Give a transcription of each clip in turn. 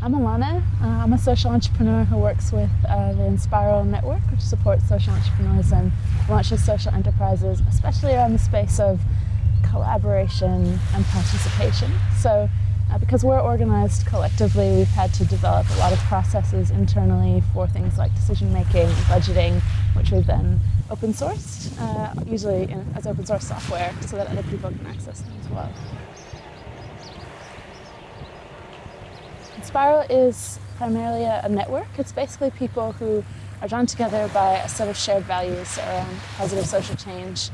I'm Alana. Uh, I'm a social entrepreneur who works with uh, the Enspiral Network, which supports social entrepreneurs and launches social enterprises, especially around the space of collaboration and participation. So uh, because we're organized collectively, we've had to develop a lot of processes internally for things like decision making budgeting, which we've then open sourced, uh, usually in, as open source software, so that other people can access them as well. Spiral is primarily a, network. It's basically people who are drawn together by a set of shared values around positive social change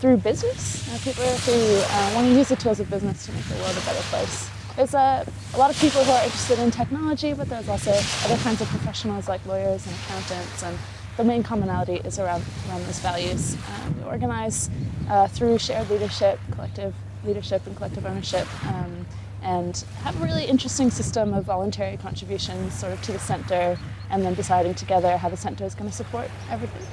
through business. Uh, people who uh, want to use the tools of business to make the world a better place. There's a, a, lot of people who are interested in technology, but there's also other kinds of professionals like lawyers and accountants, and the main commonality is around, around those values. Um, we organize uh, through shared leadership, collective leadership and collective ownership, um, and have a really interesting system of voluntary contributions sort of to the center, and then deciding together how the center is going to support everything.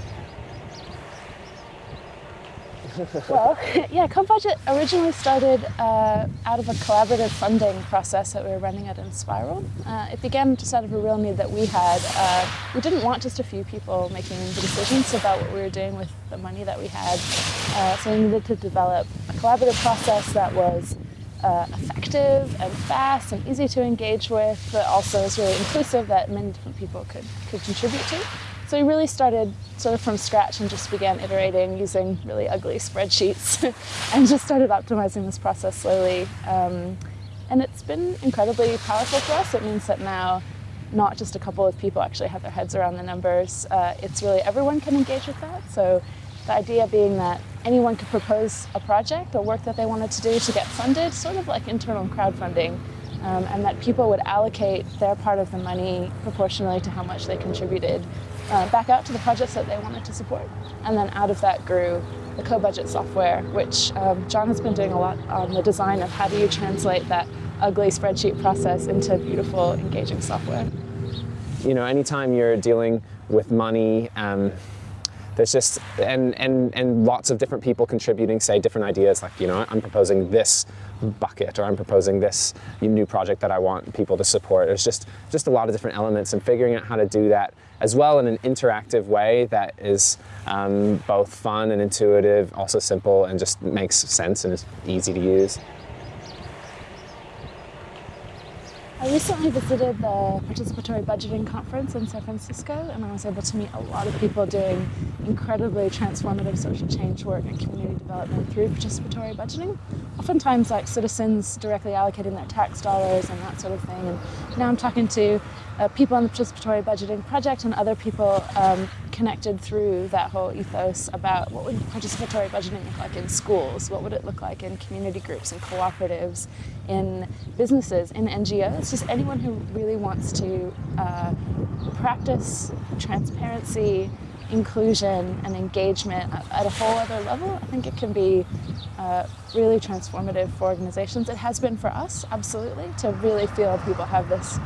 well, yeah, CoBudget originally started uh, out of a collaborative funding process that we were running at Enspiral. Uh, it began just out of a real need that we had. Uh, we didn't want just a few people making the decisions about what we were doing with the money that we had. Uh, so we needed to develop a collaborative process that was uh, effective and fast and easy to engage with, but also was really inclusive that many different people could, could contribute to. So we really started sort of from scratch and just began iterating using really ugly spreadsheets and just started optimizing this process slowly. Um, and it's been incredibly powerful for us. It means that now not just a couple of people actually have their heads around the numbers. Uh, it's really everyone can engage with that. So the idea being that anyone could propose a project or work that they wanted to do to get funded, sort of like internal crowdfunding, um, and that people would allocate their part of the money proportionally to how much they contributed uh, back out to the projects that they wanted to support. And then out of that grew the co-budget software, which um, John has been doing a lot on the design of how do you translate that ugly spreadsheet process into beautiful, engaging software. You know, anytime you're dealing with money, um, there's just, and, and, and lots of different people contributing, say, different ideas, like, you know, I'm proposing this bucket or I'm proposing this new project that I want people to support. There's just, just a lot of different elements and figuring out how to do that as well in an interactive way that is um, both fun and intuitive, also simple and just makes sense and is easy to use. I recently visited the Participatory Budgeting Conference in San Francisco and I was able to meet a lot of people doing incredibly transformative social change work and community development through participatory budgeting. Oftentimes like citizens directly allocating their tax dollars and that sort of thing. And now I'm talking to uh, people on the participatory budgeting project and other people um, connected through that whole ethos about what would participatory budgeting look like in schools, what would it look like in community groups and cooperatives, in businesses, in NGOs, just anyone who really wants to uh, practice transparency, inclusion and engagement at a whole other level, I think it can be uh, really transformative for organizations. It has been for us, absolutely, to really feel people have this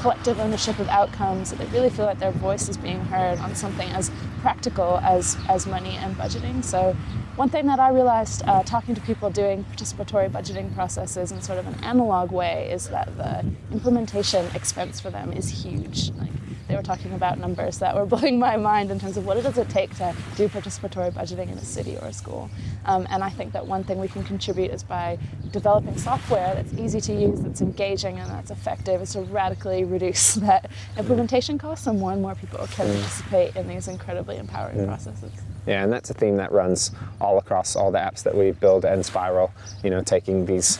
collective ownership of outcomes, that they really feel like their voice is being heard on something as practical as, as money and budgeting. So one thing that I realized uh, talking to people doing participatory budgeting processes in sort of an analog way is that the implementation expense for them is huge. Like, they were talking about numbers that were blowing my mind in terms of what does it take to do participatory budgeting in a city or a school. Um, and I think that one thing we can contribute is by developing software that's easy to use, that's engaging, and that's effective, is to radically reduce that implementation cost so more and more people can participate in these incredibly empowering processes. Yeah, and that's a theme that runs all across all the apps that we build at Enspiral, you know, taking these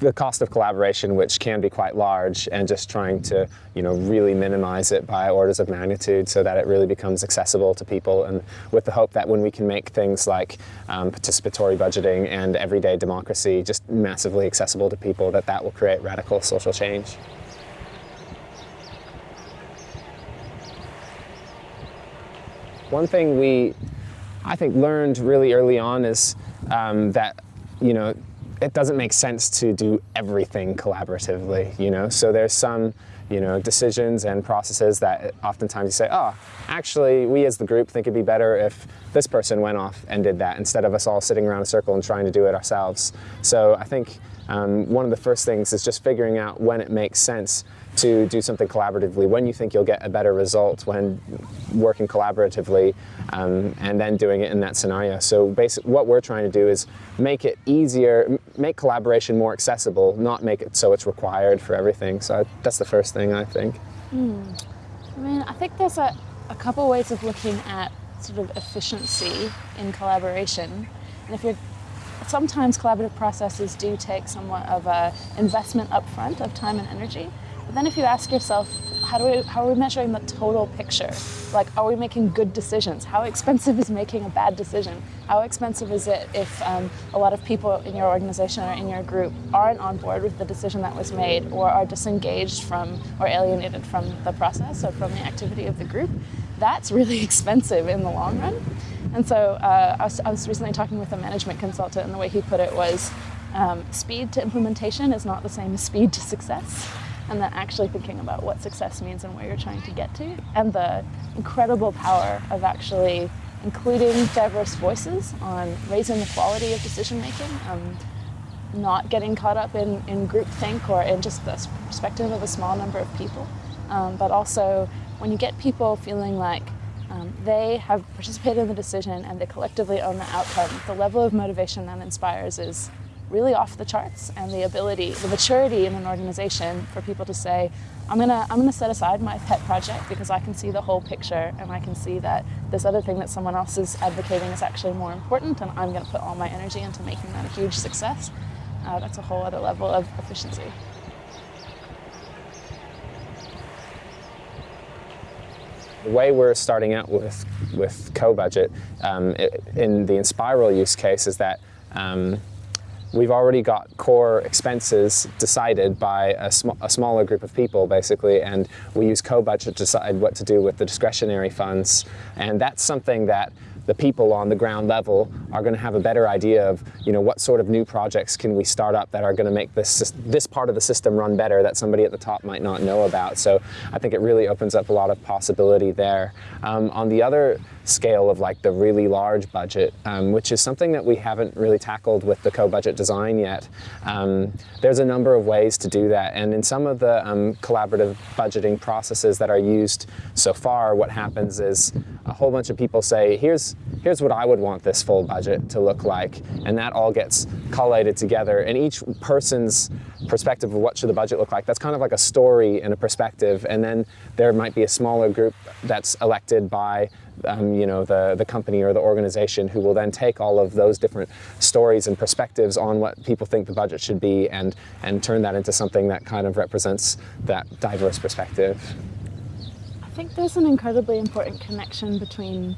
the cost of collaboration, which can be quite large, and just trying to, you know, really minimize it by orders of magnitude so that it really becomes accessible to people, and with the hope that when we can make things like um, participatory budgeting and everyday democracy just massively accessible to people, that that will create radical social change. One thing we, I think, learned really early on is um, that, you know, it doesn't make sense to do everything collaboratively, you know? So there's some, you know, decisions and processes that oftentimes you say, oh, actually, we as the group think it'd be better if this person went off and did that instead of us all sitting around a circle and trying to do it ourselves. So I think um, one of the first things is just figuring out when it makes sense to do something collaboratively, when you think you'll get a better result when working collaboratively, um, and then doing it in that scenario. So basically what we're trying to do is make it easier, make collaboration more accessible, not make it so it's required for everything. So that's the first thing I think. Mm. I mean, I think there's a, a couple ways of looking at sort of efficiency in collaboration. And if you're sometimes collaborative processes do take somewhat of an investment upfront of time and energy. But then if you ask yourself, how, do we, how are we measuring the total picture? Like, are we making good decisions? How expensive is making a bad decision? How expensive is it if um, a lot of people in your organization or in your group aren't on board with the decision that was made or are disengaged from or alienated from the process or from the activity of the group? That's really expensive in the long run. And so uh, I, was, I was recently talking with a management consultant and the way he put it was um, speed to implementation is not the same as speed to success. And then actually thinking about what success means and where you're trying to get to, and the incredible power of actually including diverse voices on raising the quality of decision making, um, not getting caught up in, in groupthink or in just the perspective of a small number of people, um, but also when you get people feeling like um, they have participated in the decision and they collectively own the outcome, the level of motivation that inspires is really off the charts and the ability, the maturity in an organization for people to say, I'm gonna, I'm gonna set aside my pet project because I can see the whole picture and I can see that this other thing that someone else is advocating is actually more important and I'm gonna put all my energy into making that a huge success. Uh, that's a whole other level of efficiency. The way we're starting out with, with co-budget um, in the Enspiral use case is that um, we've already got core expenses decided by a, sm a smaller group of people basically and we use co-budget to decide what to do with the discretionary funds. And that's something that the people on the ground level are going to have a better idea of, you know, what sort of new projects can we start up that are going to make this, this part of the system run better that somebody at the top might not know about. So I think it really opens up a lot of possibility there. Um, on the other scale of like the really large budget, um, which is something that we haven't really tackled with the co-budget design yet. Um, there's a number of ways to do that, and in some of the um, collaborative budgeting processes that are used so far, what happens is a whole bunch of people say, here's, here's what I would want this full budget to look like, and that all gets collated together, and each person's perspective of what should the budget look like, that's kind of like a story and a perspective, and then there might be a smaller group that's elected by um, you know, the, the company or the organization who will then take all of those different stories and perspectives on what people think the budget should be and, and turn that into something that kind of represents that diverse perspective. I think there's an incredibly important connection between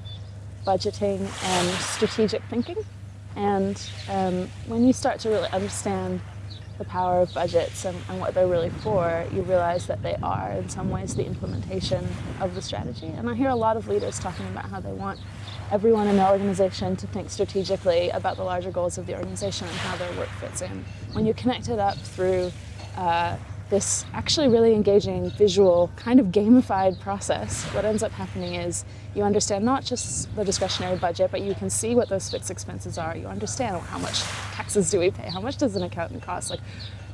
budgeting and strategic thinking. And um, when you start to really understand the power of budgets and, and, what they're really for, you realize that they are, in some ways, the implementation of the strategy. And I hear a lot of leaders talking about how they want everyone in their organization to think strategically about the larger goals of the organization and how their work fits in. When you connect it up through uh, this actually really engaging visual kind of gamified process, what ends up happening is you understand not just the discretionary budget, but you can see what those fixed expenses are. You understand how much taxes do we pay? How much does an accountant cost? Like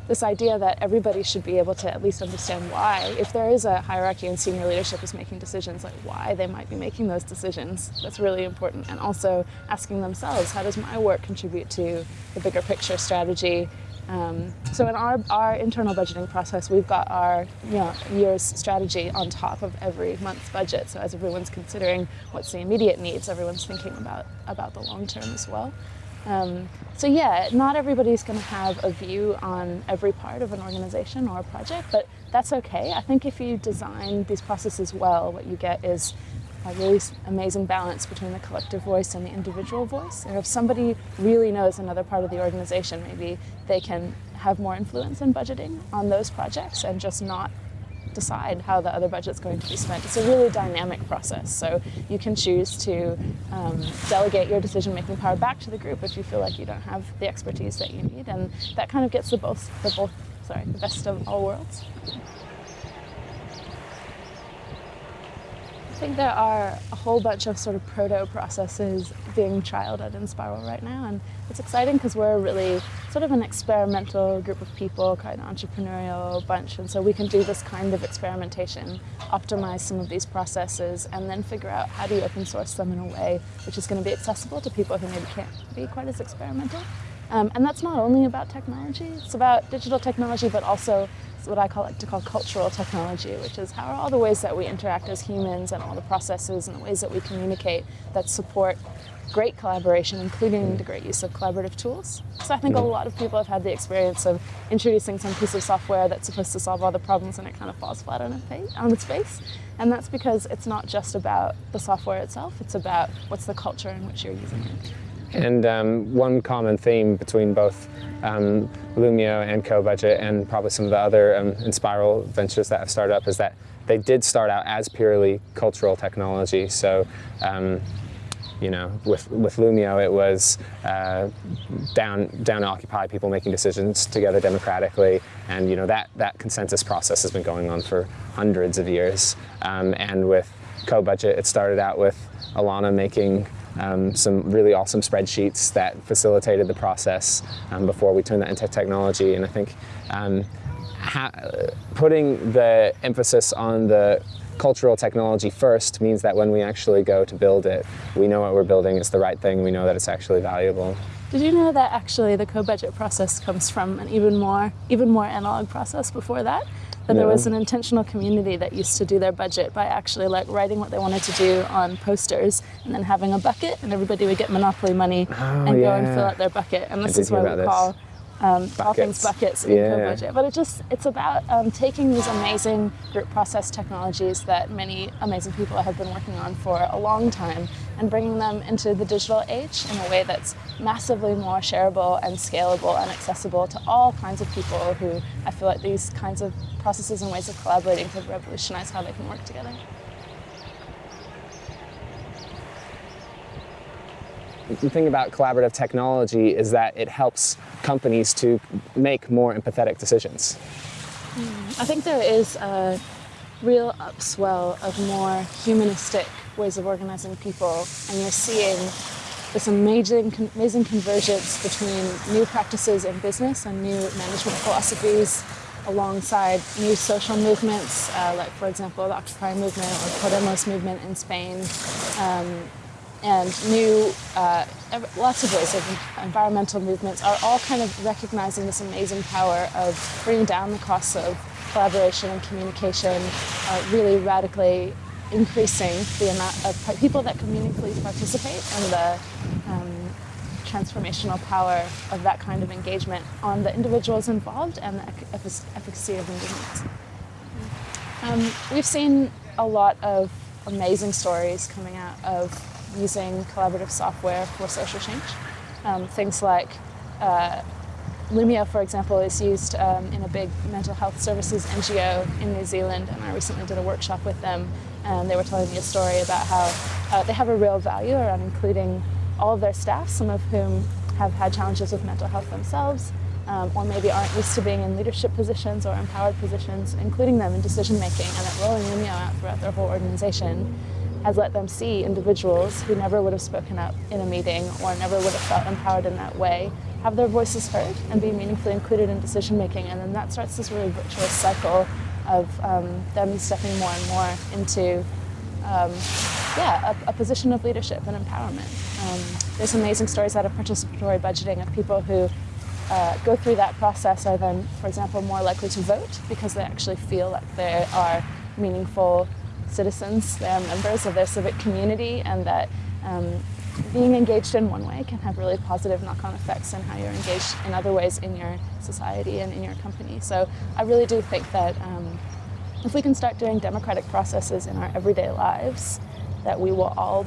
this idea that everybody should be able to at least understand why, if there is a hierarchy and senior leadership is making decisions, like why they might be making those decisions. That's really important. And also asking themselves, how does my work contribute to the bigger picture strategy um, so in our, our internal budgeting process, we've got our you know, year's strategy on top of every month's budget. So as everyone's considering what's the immediate needs, everyone's thinking about, about the long term as well. Um, so yeah, not everybody's going to have a view on every part of an organization or a project, but that's okay. I think if you design these processes well, what you get is a really amazing balance between the collective voice and the individual voice. And if somebody really knows another part of the organization, maybe they can have more influence in budgeting on those projects and just not decide how the other budget's going to be spent. It's a really dynamic process. So you can choose to um, delegate your decision-making power back to the group if you feel like you don't have the expertise that you need. And that kind of gets the both, the both, sorry, the best of all worlds. I think there are a whole bunch of sort of proto processes being trialed at Enspiral right now, and it's exciting because we're really sort of an experimental group of people, kind of entrepreneurial bunch, and so we can do this kind of experimentation, optimize some of these processes, and then figure out how do you open source them in a way which is going to be accessible to people who maybe can't be quite as experimental. Um, and that's not only about technology, it's about digital technology, but also what I call like to call cultural technology, which is how are all the ways that we interact as humans and all the processes and the ways that we communicate that support great collaboration, including the great use of collaborative tools. So I think a lot of people have had the experience of introducing some piece of software that's supposed to solve all the problems and it kind of falls flat on, on its face. And that's because it's not just about the software itself, it's about what's the culture in which you're using it. And um, one common theme between both um, Loomio and Co-Budget and probably some of the other um, Enspiral ventures that have started up is that they did start out as purely cultural technology. So, um, you know, with, with Loomio, it was uh, down, down Occupy, people making decisions together democratically. And, you know, that, that consensus process has been going on for hundreds of years. Um, and with Co-Budget, it started out with Alana making um, some really awesome spreadsheets that facilitated the process um, before we turned that into technology. And I think um, putting the emphasis on the cultural technology first means that when we actually go to build it, we know what we're building is the right thing, we know that it's actually valuable. Did you know that actually the co-budget process comes from an even more, even more analog process before that? No. there was an intentional community that used to do their budget by actually like writing what they wanted to do on posters and then having a bucket and everybody would get monopoly money oh, and yeah. go and fill out their bucket. And this is why we this. call um, all things buckets in yeah. co-budget. But it just it's about um, taking these amazing group process technologies that many amazing people have been working on for a long time and bringing them into the digital age in a way that's massively more shareable and scalable and accessible to all kinds of people who I feel like these kinds of processes and ways of collaborating could revolutionize how they can work together. The thing about collaborative technology is that it helps companies to make more empathetic decisions. I think there is a real upswell of more humanistic ways of organizing people, and you're seeing this amazing, amazing convergence between new practices in business and new management philosophies alongside new social movements, uh, like for example the Occupy movement or Podemos movement in Spain, um, and new, uh, lots of ways of environmental movements are all kind of recognizing this amazing power of bringing down the costs of collaboration and communication, uh, really radically increasing the amount of people that can meaningfully participate and the um, transformational power of that kind of engagement on the individuals involved and the efficacy of movements. Um, we've seen a lot of amazing stories coming out of using collaborative software for social change. Um, things like uh, Loomio, for example, is used um, in a big mental health services NGO in New Zealand, and I recently did a workshop with them, and they were telling me a story about how uh, they have a real value around including all of their staff, some of whom have had challenges with mental health themselves, um, or maybe aren't used to being in leadership positions or empowered positions, including them in decision making, and that rolling Loomio out throughout their whole organization has let them see individuals who never would have spoken up in a meeting or never would have felt empowered in that way have their voices heard and be meaningfully included in decision making. And then that starts this really virtuous cycle of um, them stepping more and more into um, yeah, a, a, position of leadership and empowerment. Um, there's amazing stories out of participatory budgeting of people who uh, go through that process are then, for example, more likely to vote because they actually feel like they are meaningful citizens, they are members of their civic community, and that um, being engaged in one way can have really positive knock-on effects in how you're engaged in other ways in your society and in your company. So I really do think that um, if we can start doing democratic processes in our everyday lives, that we will all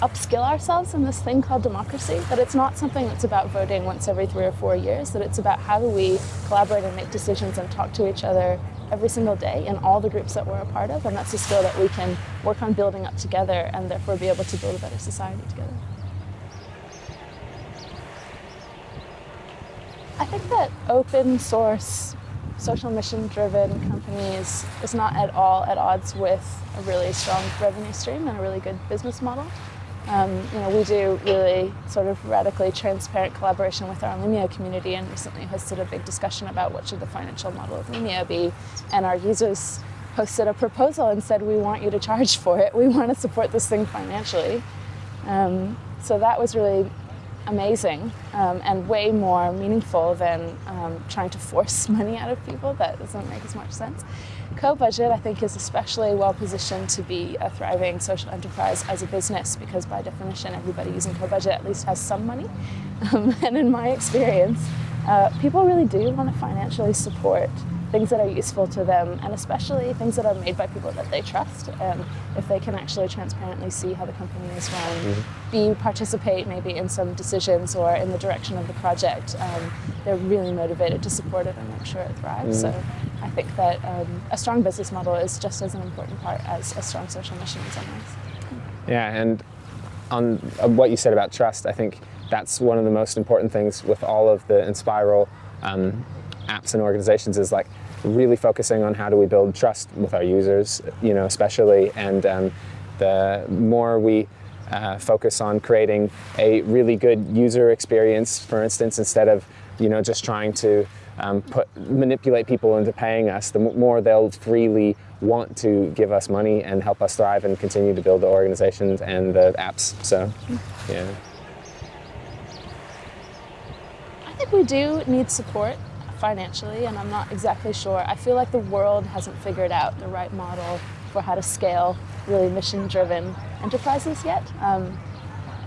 upskill ourselves in this thing called democracy, that it's not something that's about voting once every three or four years, that it's about how do we collaborate and make decisions and talk to each other every single day in all the groups that we're a part of, and that's a skill that we can work on building up together and therefore be able to build a better society together. I think that open source social mission driven companies is not at all at odds with a really strong revenue stream and a really good business model. Um, you know, we do really sort of radically transparent collaboration with our Loomio community and recently hosted a big discussion about what should the financial model of Loomio be. And our users posted a proposal and said, we want you to charge for it. We want to support this thing financially. Um, so that was really amazing um, and way more meaningful than um, trying to force money out of people. That doesn't make as much sense. Co-Budget, I think, is especially well positioned to be a thriving social enterprise as a business because by definition, everybody using Co-Budget at least has some money. Um, and in my experience, uh, people really do want to financially support things that are useful to them, and especially things that are made by people that they trust. And if they can actually transparently see how the company is run, mm-hmm. be participate maybe in some decisions or in the direction of the project, um, they're really motivated to support it and make sure it thrives. Mm-hmm. So I think that um, a strong business model is just as an important part as a strong social mission in some ways. Yeah, and on what you said about trust, I think that's one of the most important things with all of the Enspiral um, apps and organizations is like really focusing on how do we build trust with our users, you know, especially, and um, the more we uh, focus on creating a really good user experience, for instance, instead of, you know, just trying to um, put, manipulate people into paying us, the more they'll freely want to give us money and help us thrive and continue to build the organizations and the apps. So, yeah. I think we do need support financially, and I'm not exactly sure. I feel like the world hasn't figured out the right model for how to scale really mission-driven enterprises yet. Um,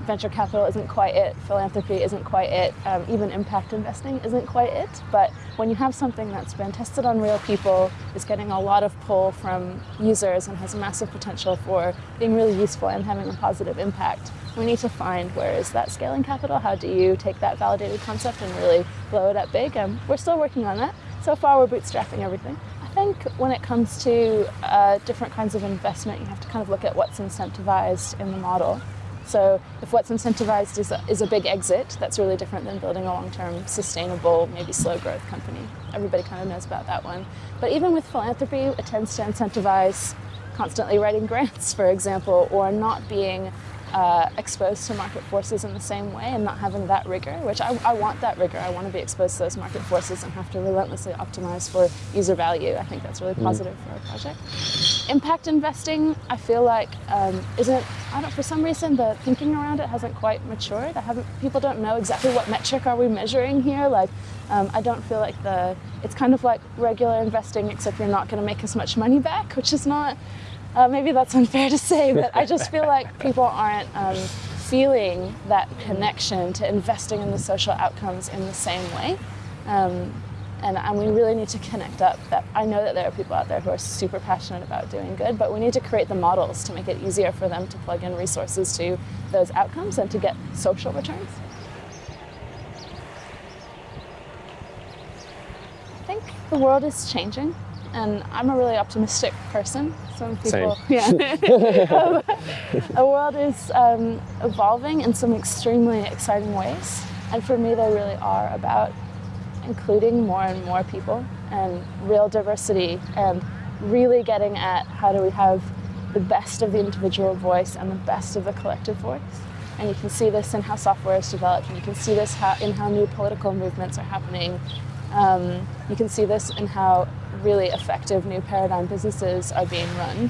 venture capital isn't quite it, philanthropy isn't quite it, um, even impact investing isn't quite it. But when you have something that's been tested on real people, is getting a lot of pull from users and has massive potential for being really useful and having a positive impact, we need to find where is that scaling capital? How do you take that validated concept and really blow it up big? Um, we're still working on that. So far, we're bootstrapping everything. I think when it comes to uh, different kinds of investment, you have to kind of look at what's incentivized in the model. So if what's incentivized is a, is a big exit, that's really different than building a long-term, sustainable, maybe slow growth company. Everybody kind of knows about that one. But even with philanthropy, it tends to incentivize constantly writing grants, for example, or not being uh, exposed to market forces in the same way and not having that rigor, which I, I, want that rigor. I want to be exposed to those market forces and have to relentlessly optimize for user value. I think that's really mm. positive for our project. Impact investing, I feel like um, isn't, I don't, for some reason the thinking around it hasn't quite matured. I haven't, people don't know exactly what metric are we measuring here. Like, um, I don't feel like the, it's kind of like regular investing except you're not going to make as much money back, which is not, uh, maybe that's unfair to say, but I just feel like people aren't um, feeling that connection to investing in the social outcomes in the same way. Um, and, and, we really need to connect up. That I know that there are people out there who are super passionate about doing good, but we need to create the models to make it easier for them to plug in resources to those outcomes and to get social returns. I think the world is changing and I'm a really optimistic person. Some people, Same. yeah. the world is um, evolving in some extremely exciting ways, and for me, they really are about including more and more people and real diversity and really getting at how do we have the best of the individual voice and the best of the collective voice. And you can see this in how software is developed, and you can see this how, in how new political movements are happening. Um, you can see this in how really effective new paradigm businesses are being run.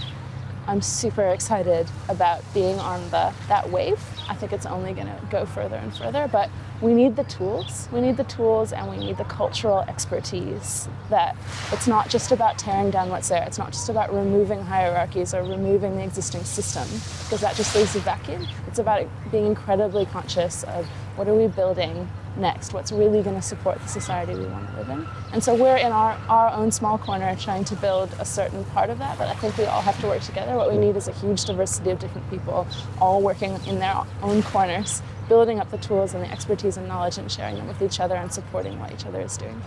I'm super excited about being on the that wave. I think it's only going to go further and further, but we need the tools. We need the tools and we need the cultural expertise that it's not just about tearing down what's there. It's not just about removing hierarchies or removing the existing system because that just leaves a vacuum. It's about being incredibly conscious of what are we building next, what's really going to support the society we want to live in. And so we're in our, our own small corner trying to build a certain part of that, but I think we all have to work together. What we need is a huge diversity of different people all working in their own corners, building up the tools and the expertise and knowledge and sharing them with each other and supporting what each other is doing.